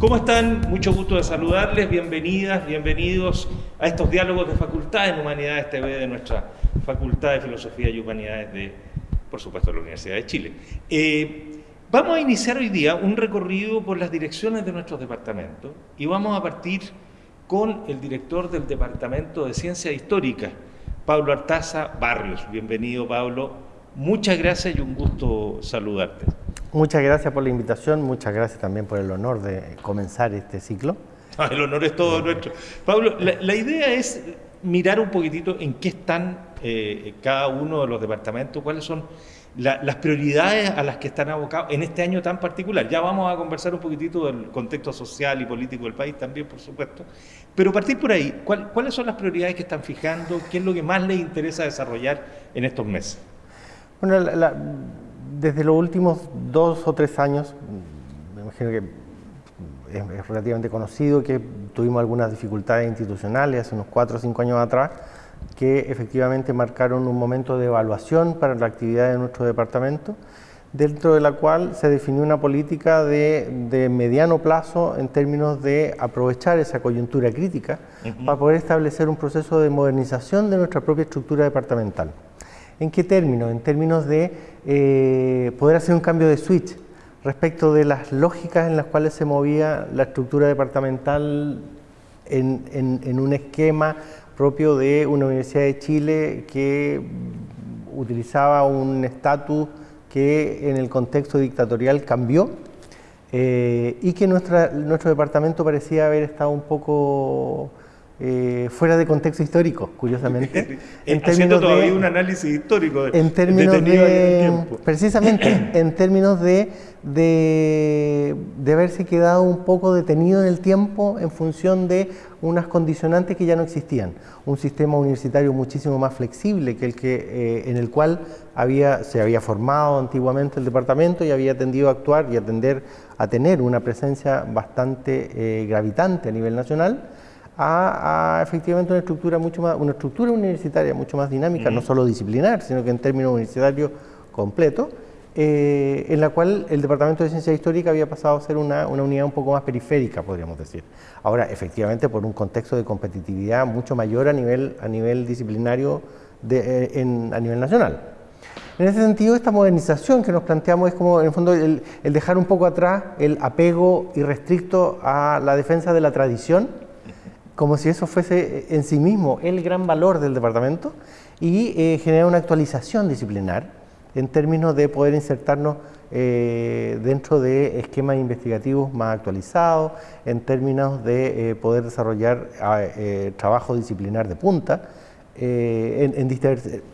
¿Cómo están? Mucho gusto de saludarles, bienvenidas, bienvenidos a estos diálogos de Facultad en Humanidades TV de nuestra Facultad de Filosofía y Humanidades de, por supuesto, la Universidad de Chile. Eh, vamos a iniciar hoy día un recorrido por las direcciones de nuestros departamentos y vamos a partir con el director del Departamento de Ciencia Histórica, Pablo Artaza Barrios. Bienvenido, Pablo. Muchas gracias y un gusto saludarte. Muchas gracias por la invitación, muchas gracias también por el honor de comenzar este ciclo. Ah, el honor es todo nuestro. Pablo, la, idea es mirar un poquitito en qué están eh, cada uno de los departamentos, cuáles son las prioridades a las que están abocados en este año tan particular. Ya vamos a conversar un poquitito del contexto social y político del país también, por supuesto. Pero partir por ahí, ¿cuáles son las prioridades que están fijando? ¿Qué es lo que más les interesa desarrollar en estos meses? Bueno, la desde los últimos dos o tres años, me imagino que es, relativamente conocido que tuvimos algunas dificultades institucionales hace unos cuatro o cinco años atrás, que efectivamente marcaron un momento de evaluación para la actividad de nuestro departamento, dentro de la cual se definió una política de, mediano plazo en términos de aprovechar esa coyuntura crítica para poder establecer un proceso de modernización de nuestra propia estructura departamental. ¿En qué términos? En términos de eh, poder hacer un cambio de switch respecto de las lógicas en las cuales se movía la estructura departamental en, un esquema propio de una Universidad de Chile que utilizaba un estatus que en el contexto dictatorial cambió eh, y que nuestro departamento parecía haber estado un poco eh, fuera de contexto histórico, curiosamente. en Haciendo todavía un análisis histórico en términos de, Precisamente, en términos de, de, de, haberse quedado un poco detenido en el tiempo en función de unas condicionantes que ya no existían. Un sistema universitario muchísimo más flexible que el que, eh, en el cual había, se había formado antiguamente el departamento y había tendido a actuar y a tender a tener una presencia bastante eh, gravitante a nivel nacional a, efectivamente una estructura mucho más, una estructura universitaria mucho más dinámica, no solo disciplinar, sino que en términos universitarios completo, eh, en la cual el Departamento de Ciencia Histórica había pasado a ser una, una, unidad un poco más periférica, podríamos decir. Ahora, efectivamente, por un contexto de competitividad mucho mayor a nivel, a nivel disciplinario de, eh, en, a nivel nacional. En ese sentido, esta modernización que nos planteamos es como, en el fondo, el, el dejar un poco atrás el apego irrestricto a la defensa de la tradición, como si eso fuese en sí mismo el gran valor del departamento y eh, generar una actualización disciplinar en términos de poder insertarnos eh, dentro de esquemas investigativos más actualizados, en términos de eh, poder desarrollar ah, trabajo disciplinar de punta, eh,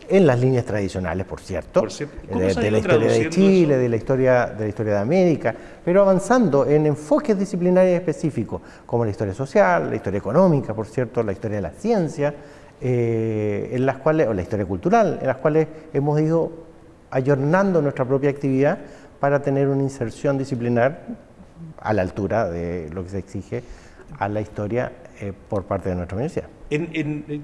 en, las líneas tradicionales, por cierto, de, la historia de Chile, de la historia, de la historia de América, pero avanzando en enfoques disciplinarios específicos, como la historia social, la historia económica, por cierto, la historia de la ciencia, eh, en las cuales, o la historia cultural, en las cuales hemos ido ayornando nuestra propia actividad para tener una inserción disciplinar a la altura de lo que se exige a la historia eh, por parte de nuestra universidad.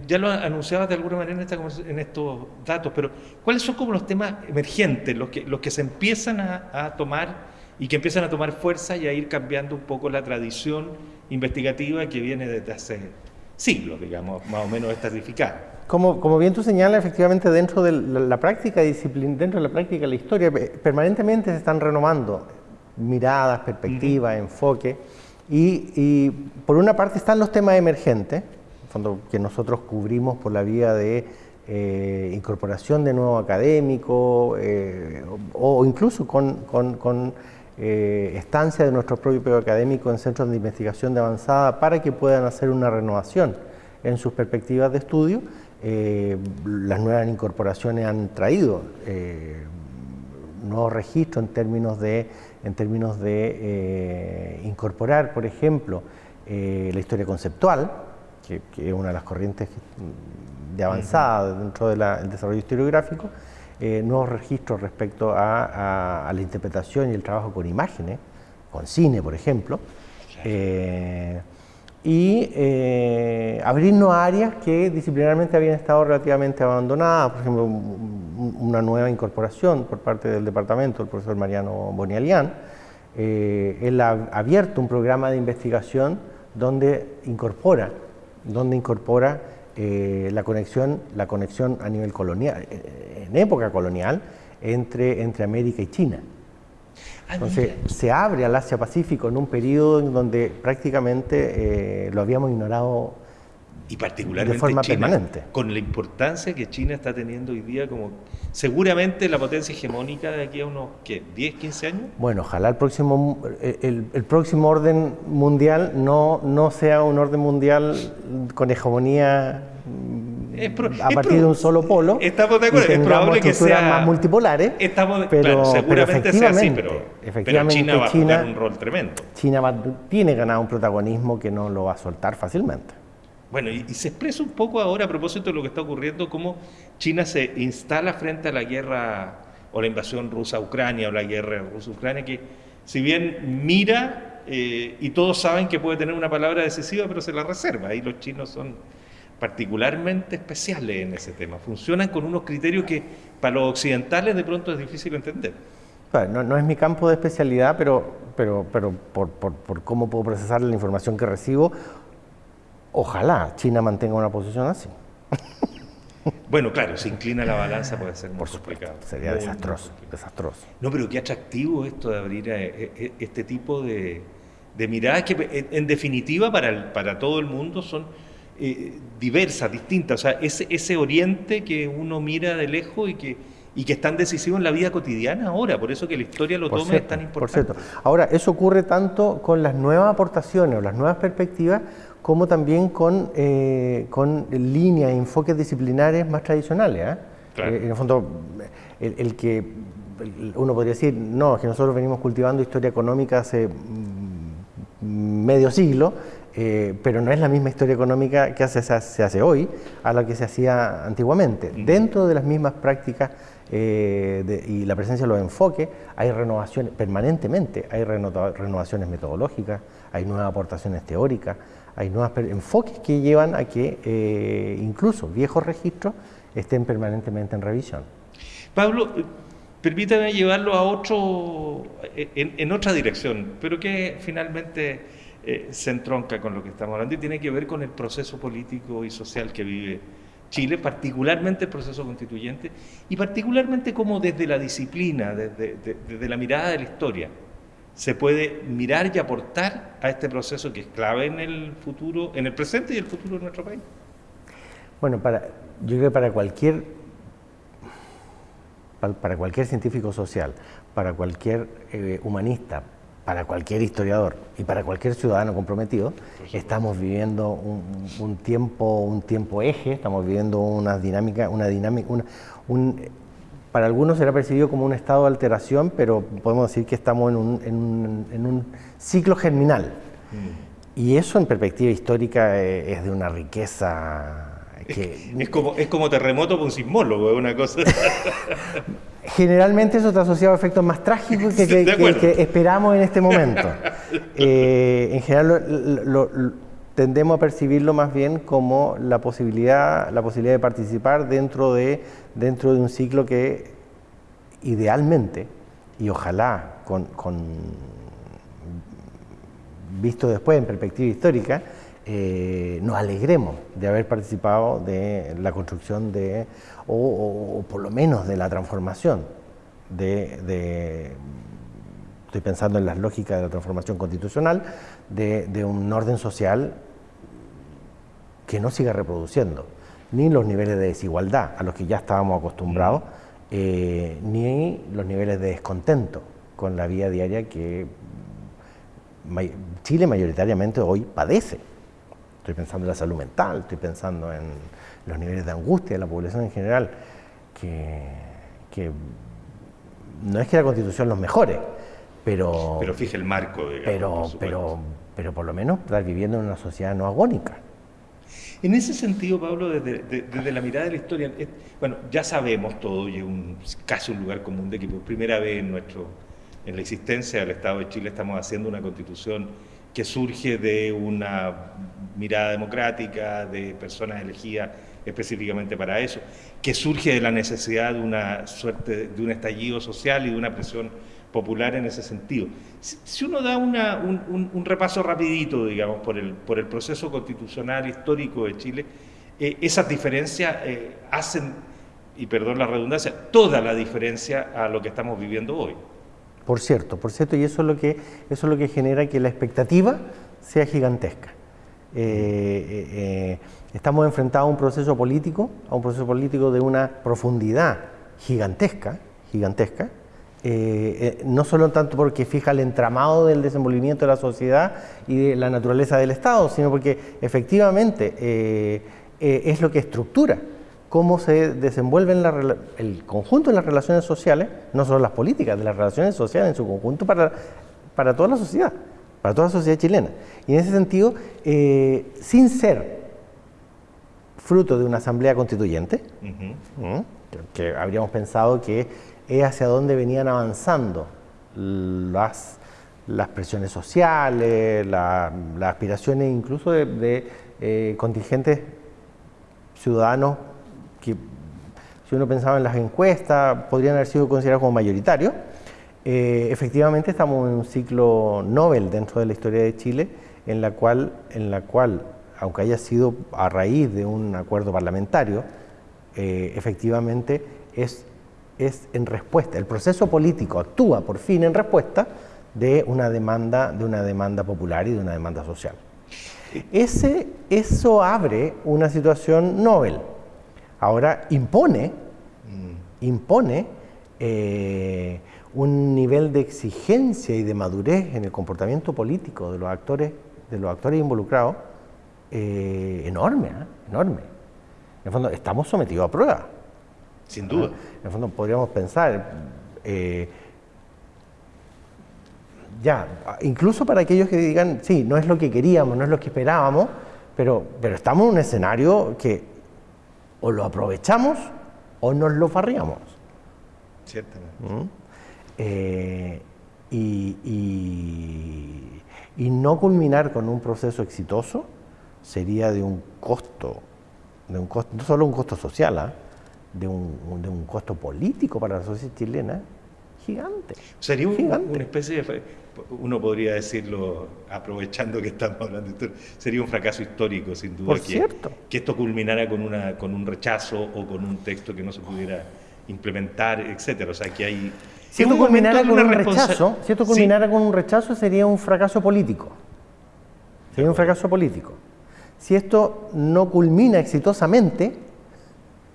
ya lo anunciabas de alguna manera en, estos datos, pero ¿cuáles son como los temas emergentes, los que, los que se empiezan a, tomar y que empiezan a tomar fuerza y a ir cambiando un poco la tradición investigativa que viene desde hace siglos, digamos, más o menos estratificada? Como, como, bien tú señalas, efectivamente dentro de la, práctica disciplina, dentro de la práctica de la historia, permanentemente se están renovando miradas, perspectivas, enfoque. Y, por una parte están los temas emergentes, que nosotros cubrimos por la vía de eh, incorporación de nuevos académicos eh, o, incluso con, eh, estancia de nuestros propios académicos en centros de investigación de avanzada para que puedan hacer una renovación en sus perspectivas de estudio. las nuevas incorporaciones han traído nuevos registros en términos de en términos de eh, incorporar, por ejemplo, eh, la historia conceptual, que, es una de las corrientes de avanzada dentro del desarrollo historiográfico, eh, nuevos registros respecto a, la interpretación y el trabajo con imágenes, con cine, por ejemplo, y abrirnos a áreas que disciplinarmente habían estado relativamente abandonadas, por ejemplo, una nueva incorporación por parte del departamento, el profesor Mariano Bonialian, eh, él ha abierto un programa de investigación donde incorpora, donde incorpora eh, la, conexión, la conexión a nivel colonial, eh, en época colonial, entre, entre América y China. Entonces se abre al Asia-Pacífico en un periodo en donde prácticamente lo habíamos ignorado y particularmente de forma permanente. con la importancia que China está teniendo hoy día como seguramente la potencia hegemónica de aquí a unos ¿qué? 10, 15 años. Bueno, ojalá el próximo el, próximo orden mundial no, no sea un orden mundial con hegemonía a partir de un solo polo. Estamos de acuerdo, es probable que sea más multipolares. Estamos, pero, seguramente sea así, pero, efectivamente, China va a jugar un rol tremendo. China tiene ganado un protagonismo que no lo va a soltar fácilmente. Bueno, y, se expresa un poco ahora a propósito de lo que está ocurriendo, cómo China se instala frente a la guerra o la invasión rusa a Ucrania o la guerra rusa-Ucrania, que si bien mira eh, y todos saben que puede tener una palabra decisiva, pero se la reserva. Y los chinos son particularmente especiales en ese tema. Funcionan con unos criterios que para los occidentales de pronto es difícil entender. No, no es mi campo de especialidad, pero, pero, pero por, por, por cómo puedo procesar la información que recibo, Ojalá China mantenga una posición así. Bueno, claro, se inclina la balanza puede ser muy Por complicado. Sería desastroso, desastroso. No, pero qué atractivo esto de abrir eh, eh, este tipo de, miradas que en definitiva para, para todo el mundo son eh, diversas, distintas. O sea, ese, ese oriente que uno mira de lejos y que, y que es tan decisivo en la vida cotidiana ahora, por eso que la historia lo toma es tan importante. Por cierto. Ahora, eso ocurre tanto con las nuevas aportaciones o las nuevas perspectivas como también con, eh, con líneas, enfoques disciplinares más tradicionales. ¿ah? Eh, en el fondo, el, que uno podría decir, no, es que nosotros venimos cultivando historia económica hace mm, medio siglo, eh, pero no es la misma historia económica que hace, se hace hoy a la que se hacía antiguamente. Dentro de las mismas prácticas y la presencia de los enfoques, hay renovaciones permanentemente, hay renovaciones metodológicas, hay nuevas aportaciones teóricas, hay nuevos enfoques que llevan a que eh, incluso viejos registros estén permanentemente en revisión. Pablo, eh, permítame llevarlo a otro, eh, en, otra dirección, pero que finalmente se entronca con lo que estamos hablando y tiene que ver con el proceso político y social que vive Chile, particularmente el proceso constituyente y particularmente como desde la disciplina, desde la mirada de la historia, se puede mirar y aportar a este proceso que es clave en el futuro, en el presente y el futuro de nuestro país? Bueno, para, yo creo que para cualquier, para cualquier científico social, para cualquier eh, humanista, para cualquier historiador y para cualquier ciudadano comprometido, estamos viviendo un, tiempo, un tiempo eje, estamos viviendo una dinámica, una dinámica, un, para algunos será percibido como un estado de alteración, pero podemos decir que estamos en un, ciclo germinal. Mm. Y eso en perspectiva histórica eh, es de una riqueza que... Es, como, es como terremoto con un sismólogo, es una cosa... Generalmente eso está asociado a efectos más trágicos que, esperamos en este momento. Eh, en general tendemos a percibirlo más bien como la posibilidad, la posibilidad de participar dentro de dentro de un ciclo que idealmente, y ojalá con, visto después en perspectiva histórica, eh, nos alegremos de haber participado de la construcción de, o, por lo menos de la transformación de, estoy pensando en las lógicas de la transformación constitucional, de, de un orden social que no siga reproduciendo ni los niveles de desigualdad a los que ya estábamos acostumbrados, eh, ni los niveles de descontento con la vida diaria que Chile mayoritariamente hoy padece. Estoy pensando en la salud mental, estoy pensando en los niveles de angustia de la población en general, que, no es que la constitución los mejore, pero... Pero fije el marco, digamos, pero, pero, pero por lo menos estar viviendo en una sociedad no agónica. En ese sentido, Pablo, desde, la mirada de la historia, bueno, ya sabemos todo y es un, casi un lugar común de que por primera vez en, nuestro, en la existencia del Estado de Chile estamos haciendo una constitución que surge de una mirada democrática, de personas elegidas específicamente para eso, que surge de la necesidad de una suerte, de un estallido social y de una presión popular en ese sentido. Si, uno da un, repaso rapidito, digamos, por el, por el proceso constitucional histórico de Chile, eh, esas diferencias eh, hacen, y perdón la redundancia, toda la diferencia a lo que estamos viviendo hoy. Por cierto, por cierto, y eso es lo que, eso es lo que genera que la expectativa sea gigantesca. Eh, estamos enfrentados a un proceso político, a un proceso político de una profundidad gigantesca, gigantesca, eh, eh, no solo tanto porque fija el entramado del desenvolvimiento de la sociedad y de la naturaleza del Estado, sino porque efectivamente eh, es lo que estructura cómo se desenvuelve el conjunto de las relaciones sociales, no solo las políticas, de las relaciones sociales en su conjunto para, para toda la sociedad, para toda la sociedad chilena. Y en ese sentido, sin ser fruto de una asamblea constituyente, que habríamos pensado que es hacia dónde venían avanzando las, las presiones sociales, las aspiraciones incluso de, eh, contingentes ciudadanos que, si uno pensaba en las encuestas, podrían haber sido considerados como mayoritarios. Eh, efectivamente estamos en un ciclo Nobel dentro de la historia de Chile, en la cual, en la cual aunque haya sido a raíz de un acuerdo parlamentario, eh, efectivamente es es en respuesta, el proceso político actúa por fin en respuesta de una demanda, de una demanda popular y de una demanda social. Ese, eso abre una situación novel. Ahora impone, mm. impone eh, un nivel de exigencia y de madurez en el comportamiento político de los actores, de los actores involucrados eh, enorme, ¿eh? enorme. En el fondo, estamos sometidos a prueba. Sin duda. En el fondo podríamos pensar, eh, ya, incluso para aquellos que digan, sí, no es lo que queríamos, no es lo que esperábamos, pero, pero estamos en un escenario que o lo aprovechamos o nos lo farriamos. Ciertamente. ¿Mm? Eh, y, y, y, no culminar con un proceso exitoso sería de un costo, de un costo no solo un costo social, ¿ah? de un, de un costo político para la sociedad chilena gigante. Sería una especie de, uno podría decirlo, aprovechando que estamos hablando de esto, sería un fracaso histórico, sin duda, que, cierto. que esto culminara con, una, con un rechazo o con un texto que no se pudiera implementar, etcétera. O sea, que hay... Si esto culminara con un rechazo, si esto culminara con un rechazo sería un fracaso político. Sería un fracaso político. Si esto no culmina exitosamente, en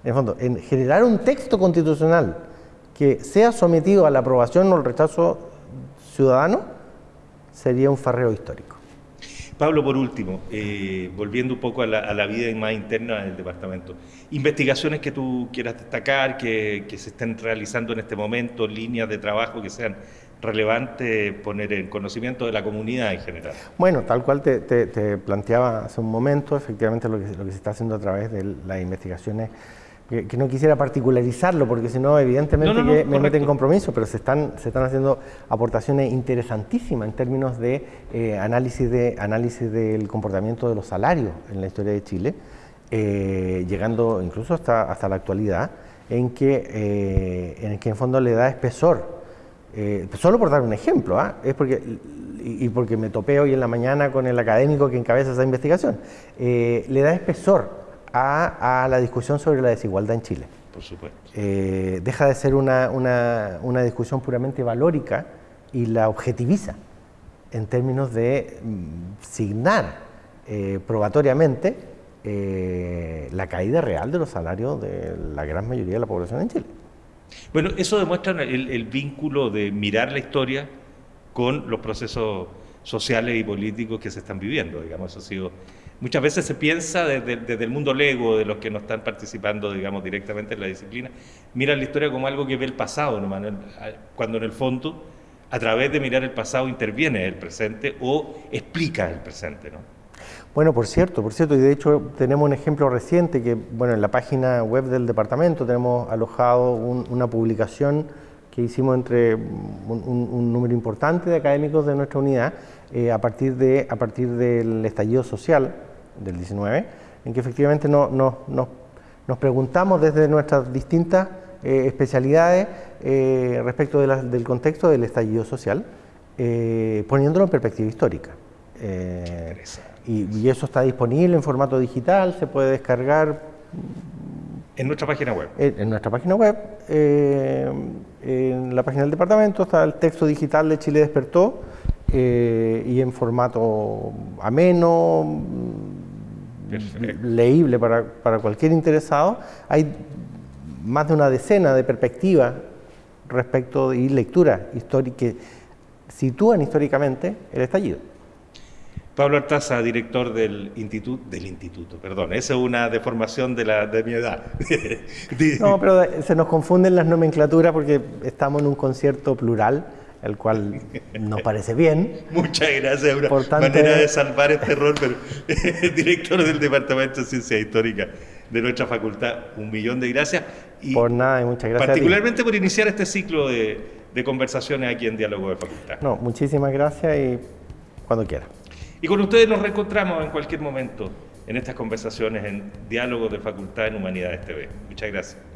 el fondo, en generar un texto constitucional que sea sometido a la aprobación o el rechazo ciudadano, sería un farreo histórico. Pablo, por último, eh, volviendo un poco a la, vida más interna del departamento, investigaciones que tú quieras destacar, que, se estén realizando en este momento, líneas de trabajo que sean relevantes, poner en conocimiento de la comunidad en general. Bueno, tal cual te, planteaba hace un momento, efectivamente lo que, lo que se está haciendo a través de las investigaciones que, no quisiera particularizarlo porque si no evidentemente que me mete en compromiso, pero se están, se están haciendo aportaciones interesantísimas en términos de, eh, análisis de análisis del comportamiento de los salarios en la historia de Chile, eh, llegando incluso hasta, hasta la actualidad, en que, eh, en el que en fondo le da espesor. solo por dar un ejemplo, ¿ah? es porque, y, porque me topé hoy en la mañana con el académico que encabeza esa investigación, le da espesor a, la discusión sobre la desigualdad en Chile. Por supuesto. Eh, deja de ser una, una, discusión puramente valórica y la objetiviza en términos de mm, signar eh, probatoriamente eh, la caída real de los salarios de la gran mayoría de la población en Chile. Bueno, eso demuestra el, el vínculo de mirar la historia con los procesos sociales y políticos que se están viviendo, digamos, eso ha sido Muchas veces se piensa desde, el mundo lego, de los que no están participando, digamos, directamente en la disciplina, mira la historia como algo que ve el pasado, ¿no, cuando en el fondo, a través de mirar el pasado, interviene el presente o explica el presente. ¿no? Bueno, por cierto, por cierto, y de hecho tenemos un ejemplo reciente que, bueno, en la página web del departamento tenemos alojado una publicación que hicimos entre un, número importante de académicos de nuestra unidad eh, a, partir de, a partir del estallido social del 19, en que efectivamente no, nos preguntamos desde nuestras distintas especialidades respecto del contexto del estallido social, poniéndolo en perspectiva histórica. Y, y, eso está disponible en formato digital, se puede descargar. En nuestra página web. En, nuestra página web. Eh, en la página del departamento está el texto digital de Chile Despertó eh, y en formato ameno, leíble para, para cualquier interesado. Hay más de una decena de perspectivas respecto y lecturas históricas que sitúan históricamente el estallido. Pablo Artaza, director del instituto, del instituto, perdón, esa es una deformación de, la, de mi edad. no, pero se nos confunden las nomenclaturas porque estamos en un concierto plural, el cual nos parece bien. Muchas gracias, una manera de salvar este error, pero director del Departamento de Ciencias Históricas de nuestra facultad, un millón de gracias. Y por nada, y muchas gracias. Particularmente por iniciar este ciclo de, de conversaciones aquí en Diálogo de Facultad. No, muchísimas gracias y cuando quiera. Y con ustedes nos reencontramos en cualquier momento en estas conversaciones en Diálogos de Facultad en Humanidades TV. Muchas gracias.